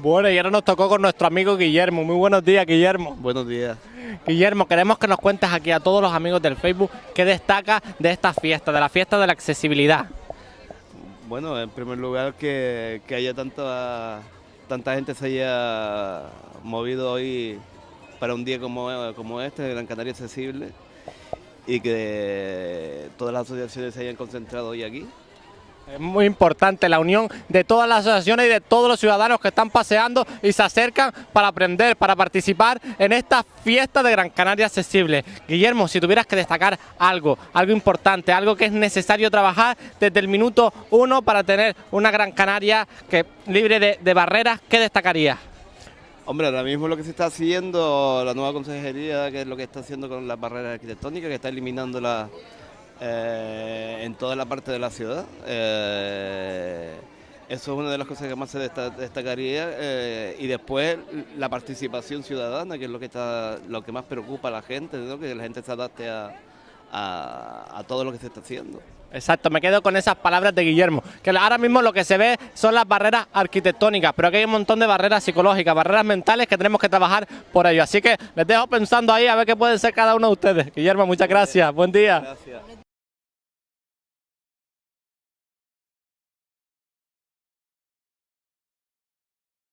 Bueno, y ahora nos tocó con nuestro amigo Guillermo. Muy buenos días, Guillermo. Buenos días. Guillermo, queremos que nos cuentes aquí a todos los amigos del Facebook qué destaca de esta fiesta, de la fiesta de la accesibilidad. Bueno, en primer lugar que, que haya tanta, tanta gente se haya movido hoy para un día como, como este, de Gran Canaria Accesible, y que todas las asociaciones se hayan concentrado hoy aquí. Es muy importante la unión de todas las asociaciones y de todos los ciudadanos que están paseando y se acercan para aprender, para participar en esta fiesta de Gran Canaria Accesible. Guillermo, si tuvieras que destacar algo, algo importante, algo que es necesario trabajar desde el minuto uno para tener una Gran Canaria que, libre de, de barreras, ¿qué destacarías? Hombre, ahora mismo lo que se está haciendo, la nueva consejería, que es lo que está haciendo con las barreras arquitectónicas, que está eliminando las eh, en toda la parte de la ciudad. Eh, eso es una de las cosas que más se destacaría eh, y después la participación ciudadana, que es lo que está, lo que más preocupa a la gente, que la gente se adapte a, a, todo lo que se está haciendo. Exacto, me quedo con esas palabras de Guillermo, que ahora mismo lo que se ve son las barreras arquitectónicas, pero aquí hay un montón de barreras psicológicas, barreras mentales que tenemos que trabajar por ello. Así que les dejo pensando ahí a ver qué puede ser cada uno de ustedes. Guillermo, muchas gracias, buen día. Gracias.